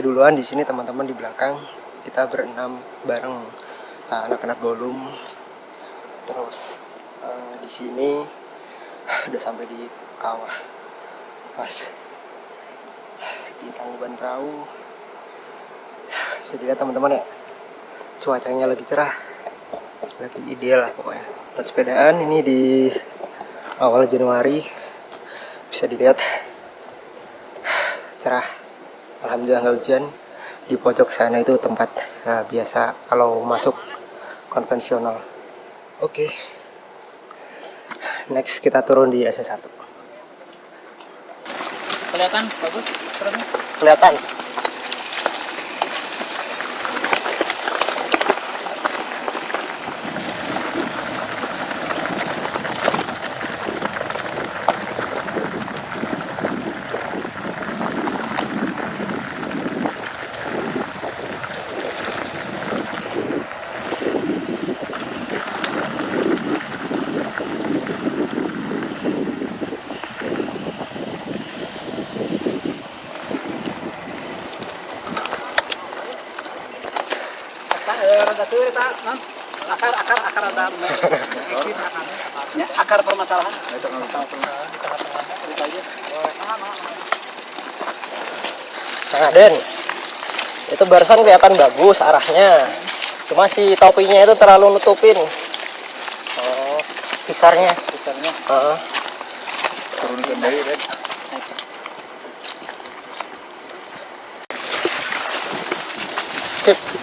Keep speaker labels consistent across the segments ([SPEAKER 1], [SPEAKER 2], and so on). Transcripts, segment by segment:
[SPEAKER 1] saya duluan di sini teman-teman di belakang. Kita berenam bareng eh, anak-anak uh, golum terus uh, di sini udah sampai di kawah. Pas di tangguban perahu. Bisa dilihat teman-teman ya. Cuacanya lagi cerah. Lagi ideal lah pokoknya. Buat sepedaan ini di awal Januari. Bisa dilihat cerah Alhamdulillah nggak hujan. Di pojok sana itu tempat uh, biasa kalau masuk konvensional. Oke. Okay. next kita turun di SS1
[SPEAKER 2] kelihatan? Bagus
[SPEAKER 1] kelihatan
[SPEAKER 2] akar akar akar ada ya, akar permasalahan
[SPEAKER 1] Nah, Den, itu barusan kelihatan bagus arahnya. Cuma si topinya itu terlalu nutupin. Oh, pisarnya.
[SPEAKER 2] Pisarnya.
[SPEAKER 1] Uh -huh.
[SPEAKER 2] Turunkan dari, Den.
[SPEAKER 1] Sip.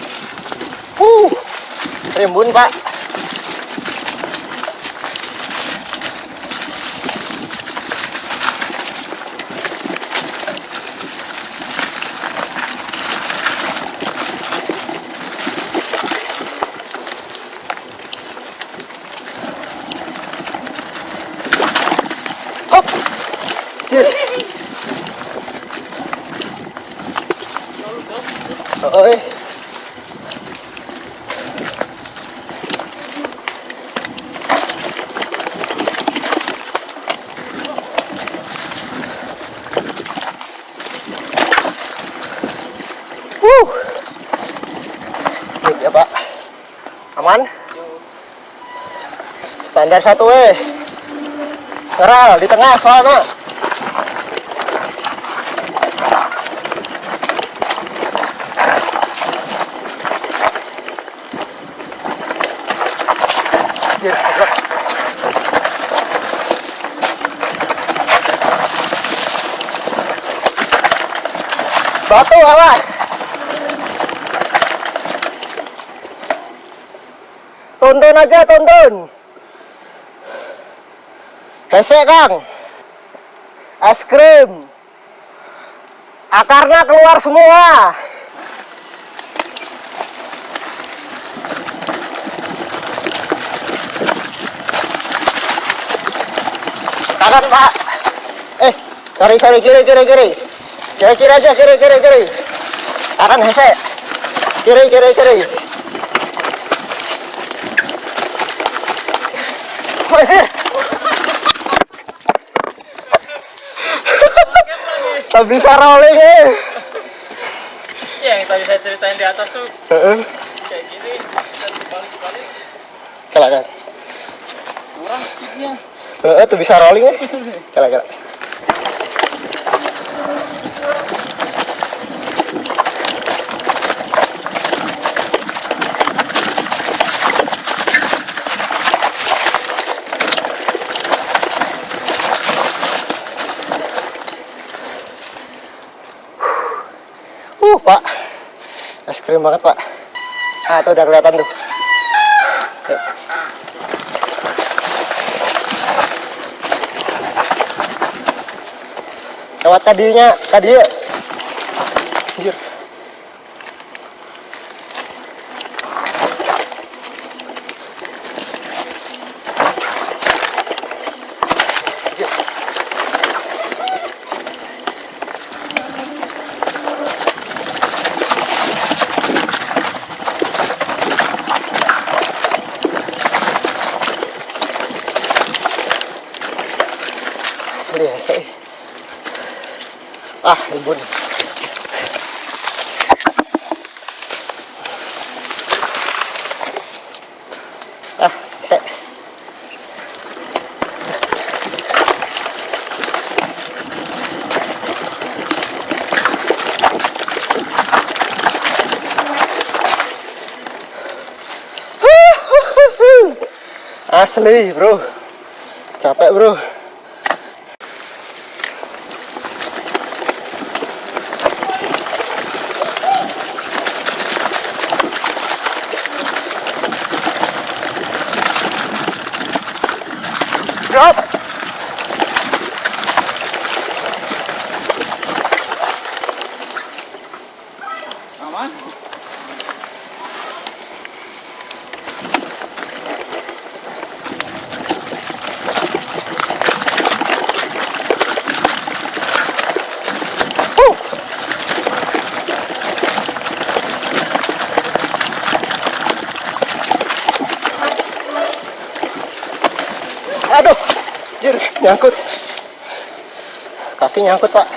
[SPEAKER 1] Uh, rimbun pak. Hop. Cir. Oh, eh. Wuh. Baik ya Pak. Aman? Standar satu eh. Ngeral di tengah soalnya. Batu awas. Tuntun aja, tuntun. Hesek, Kang. Es krim. Akarnya keluar semua. Kanan, Pak. Eh, sorry, sorry, kiri, kiri, kiri. Kiri, kiri aja, kiri, kiri, kiri. Kanan, hesek. Kiri, kiri, kiri. Tak bisa rolling eh.
[SPEAKER 2] Ya, yang tadi saya ceritain di atas tuh
[SPEAKER 1] Heeh.
[SPEAKER 2] kayak gini dan balik sekali
[SPEAKER 1] Kala kala.
[SPEAKER 2] kurang speednya.
[SPEAKER 1] Heeh, tuh bisa rolling eh. Kala kala. Uh, Pak. Krim banget, Pak. Ah, tuh udah kelihatan tuh. Lewat tadinya, tadi Asli bro. Capek bro. Drop. Nyangkut. Kaki nyangkut pak.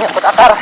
[SPEAKER 1] Nyangkut akar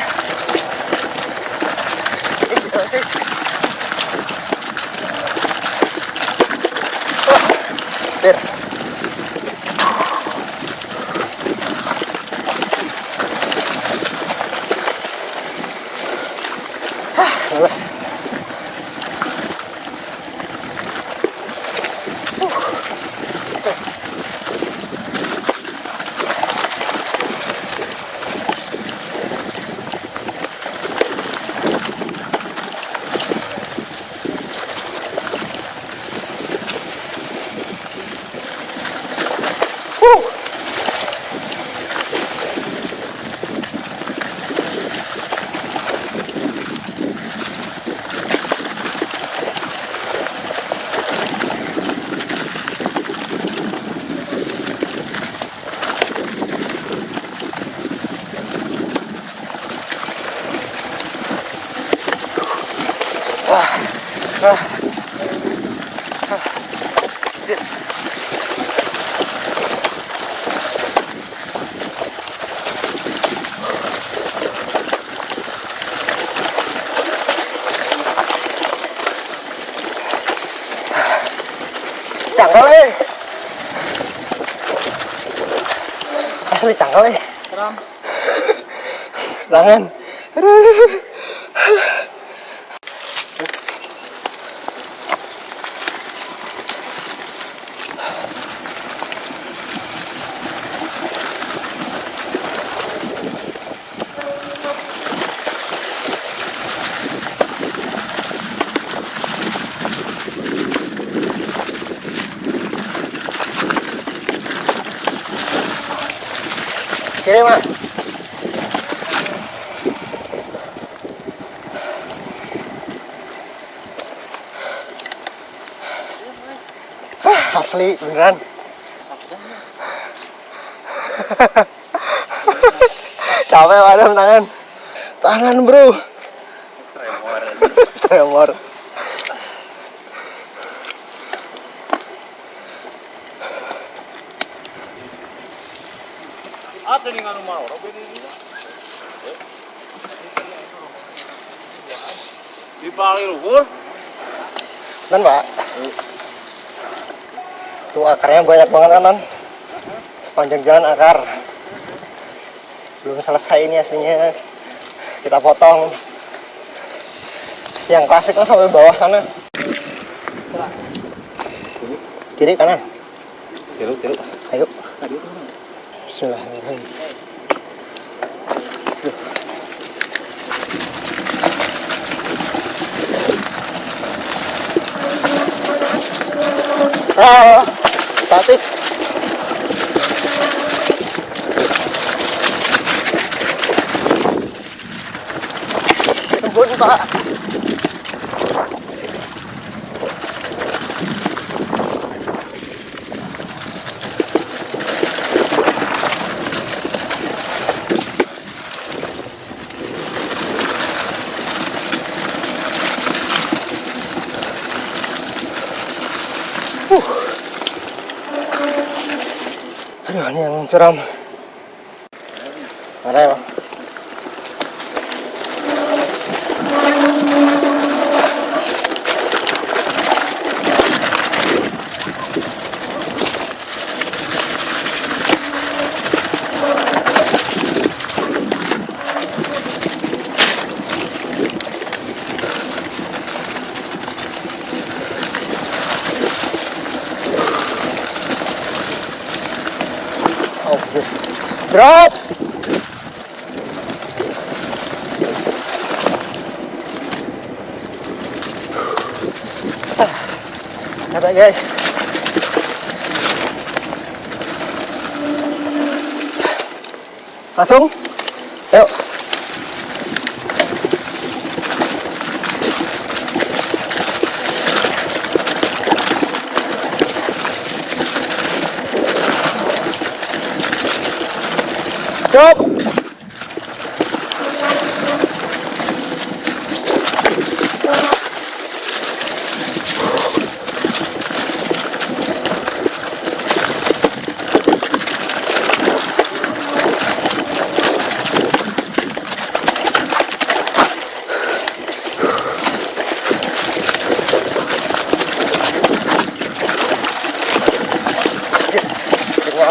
[SPEAKER 1] Tangan. Aduh. Kiri mas. Ah, asli beneran. Capek padam tangan. Tangan bro.
[SPEAKER 2] Tremor.
[SPEAKER 1] Tremor.
[SPEAKER 2] Ato ning anu mau, ora bene iki. Di balik luhur.
[SPEAKER 1] Dan pak. Tuh akarnya banyak banget kan non. Sepanjang jalan akar. Belum selesai ini aslinya. Kita potong. Yang klasik kan sampai bawah sana. Kiri kanan.
[SPEAKER 2] Tiru, tiru.
[SPEAKER 1] Ayo. Bismillahirrahmanirrahim. Ah, Ibu, ini ini yang curam. Mana ya? Oke. Drop. Ah, Capek guys. Langsung. Yuk. Drop.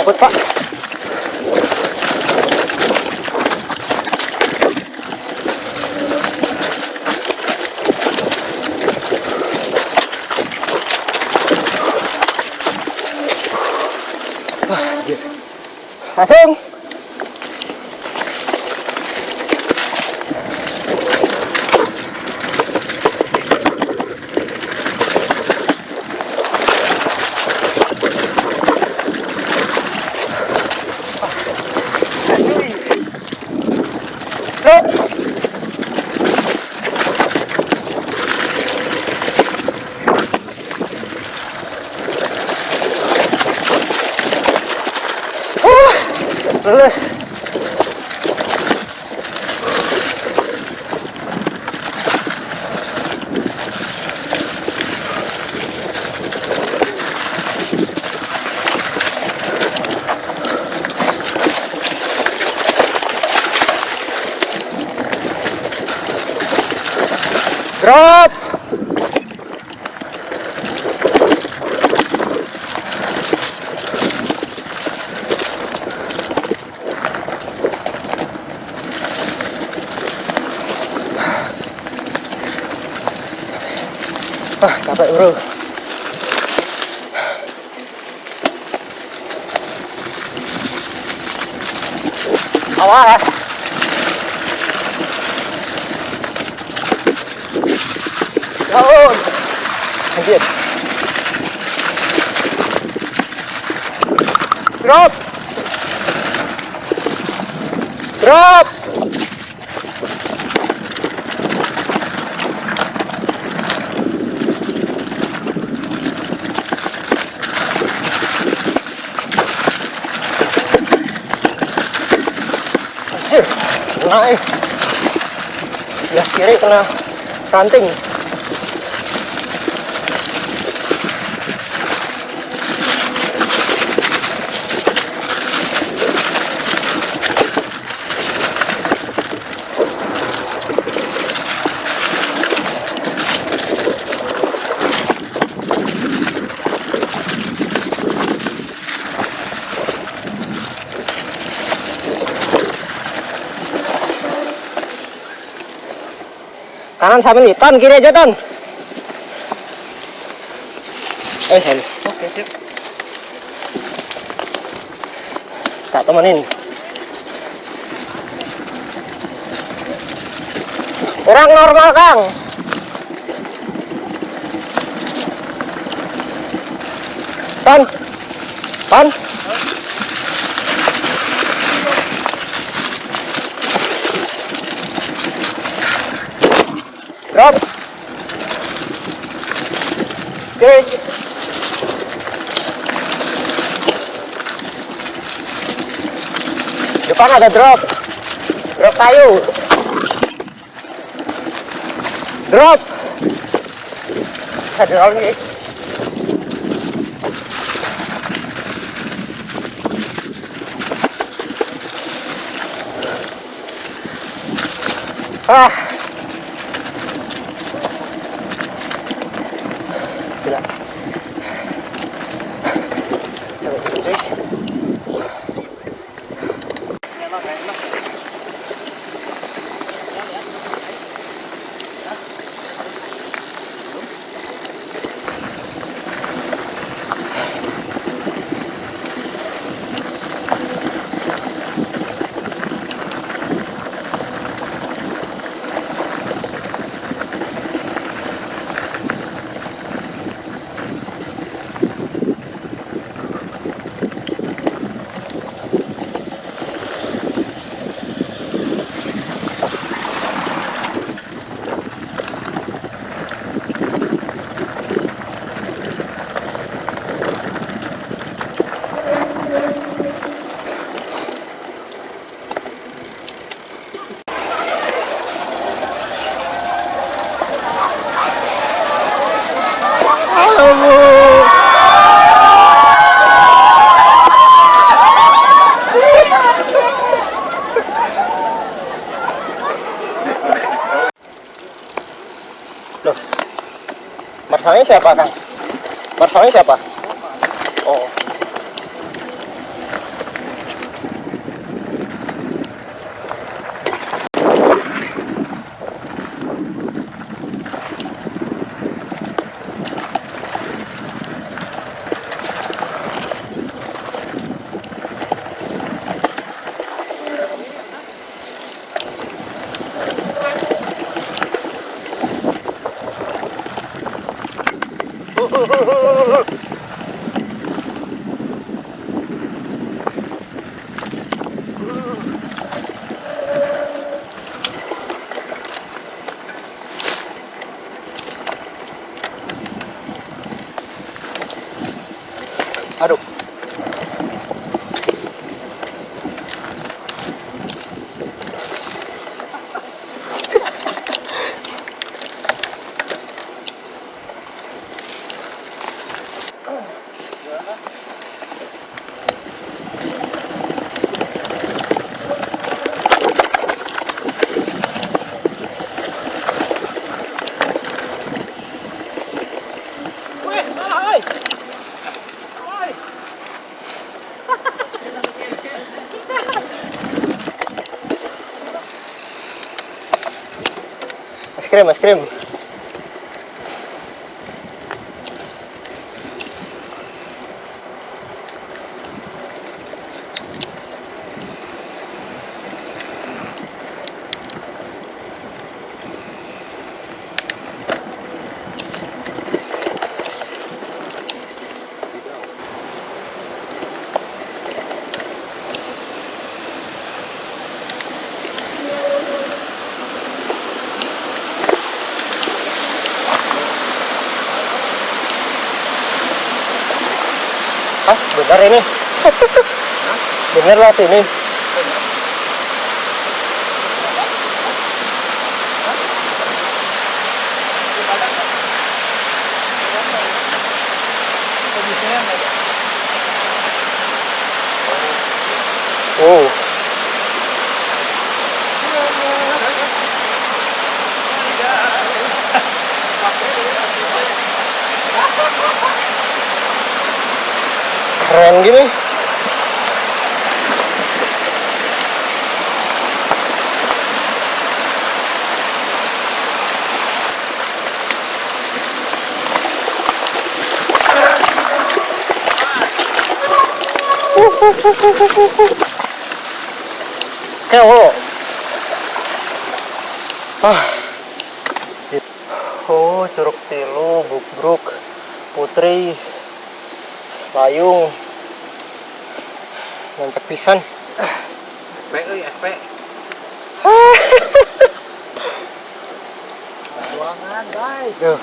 [SPEAKER 1] Nyangkut pak. Langsung. the left Awas. Daun. Anjir. Drop. Drop. Kena eh. Sebelah kiri kena ranting. Kanan sambil nih, ton kiri aja ton. Eh, sorry.
[SPEAKER 2] Oke, sip.
[SPEAKER 1] Tak temenin. Kurang normal, Kang. Ton. Ton. depan ada drop. Drop kayu. Drop. Ada drop nih ah. Marsalnya siapa, Kang? Marsalnya siapa? Oh. Aduh. Es krim, es krim. Benar ini. benar lah. Oh. Keren gini. Kayak Ah. Oh, curug tilu, bubruk, putri, layung, mantap pisan.
[SPEAKER 2] SP euy, SP. Ruangan, guys.
[SPEAKER 1] Duh.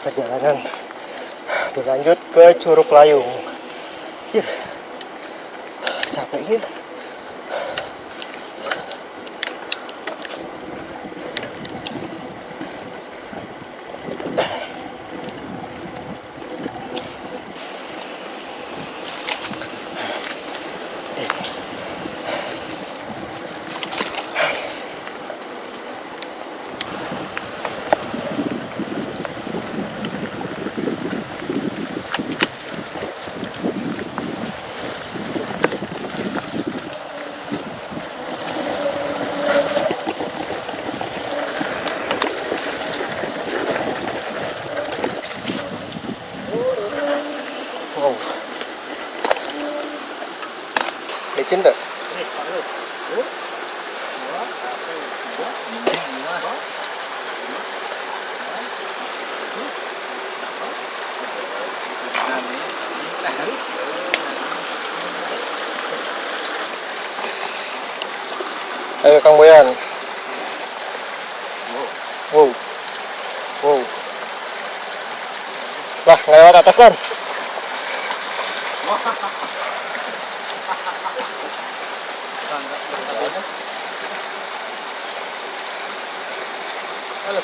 [SPEAKER 1] Perjalanan berlanjut ke Curug Layung. Capek Ayo Kang Boyan. Wow. Wow. Lah, nggak lewat atas kan?
[SPEAKER 2] Halo,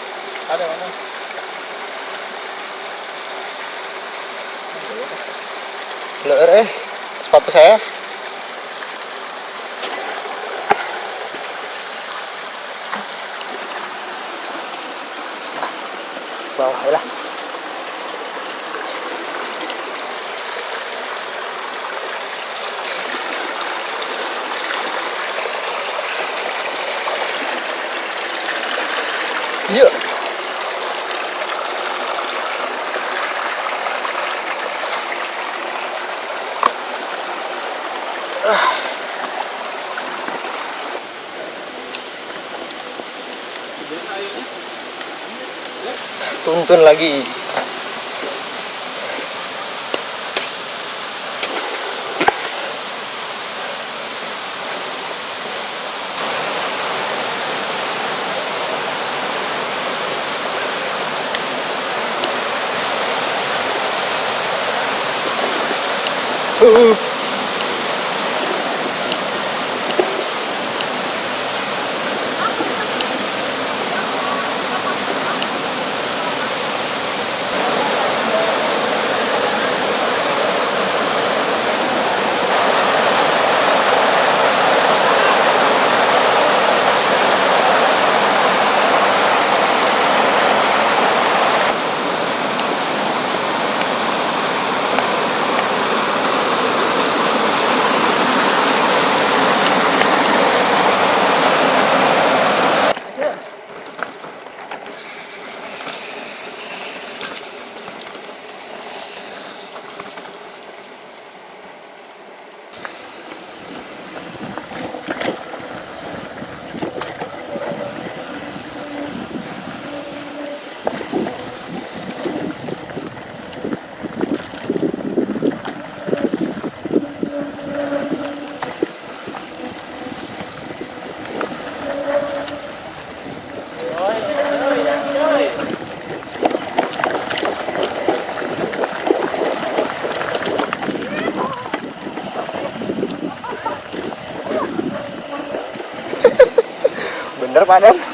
[SPEAKER 2] ada mana?
[SPEAKER 1] Leer eh, sepatu saya. Bawah ya lah. Iya. Tuntun lagi. Uh. Bener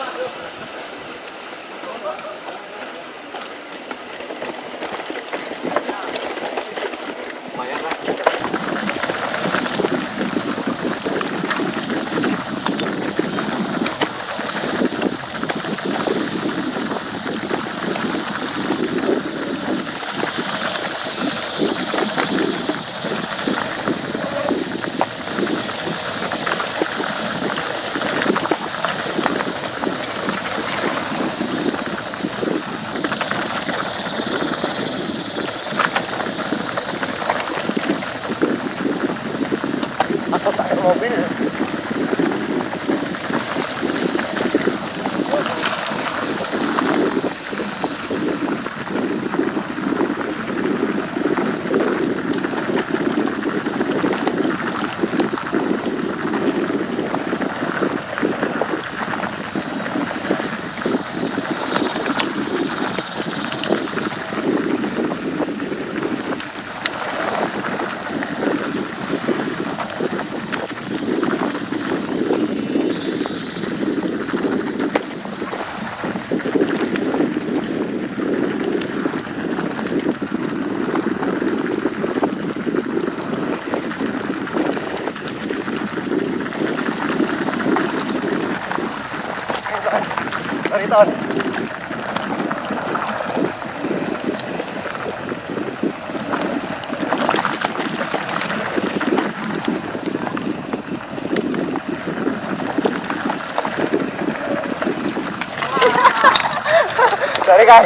[SPEAKER 1] sorry kan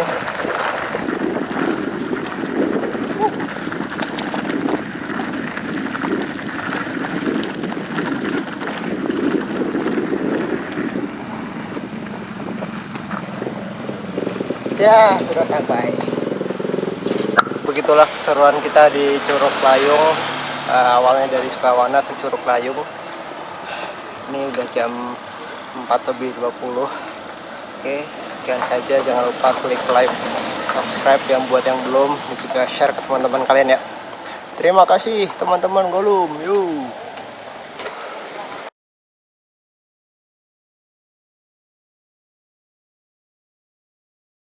[SPEAKER 1] ya sudah sampai. Begitulah keseruan kita di Curug Layung. Uh, awalnya dari Sukawana ke Curug Layung. Ini udah jam 4 lebih 20 oke. okay sekian saja. Jangan lupa klik like, subscribe yang buat yang belum, dan juga share ke teman-teman kalian ya. Terima kasih teman-teman Golum. Yuk.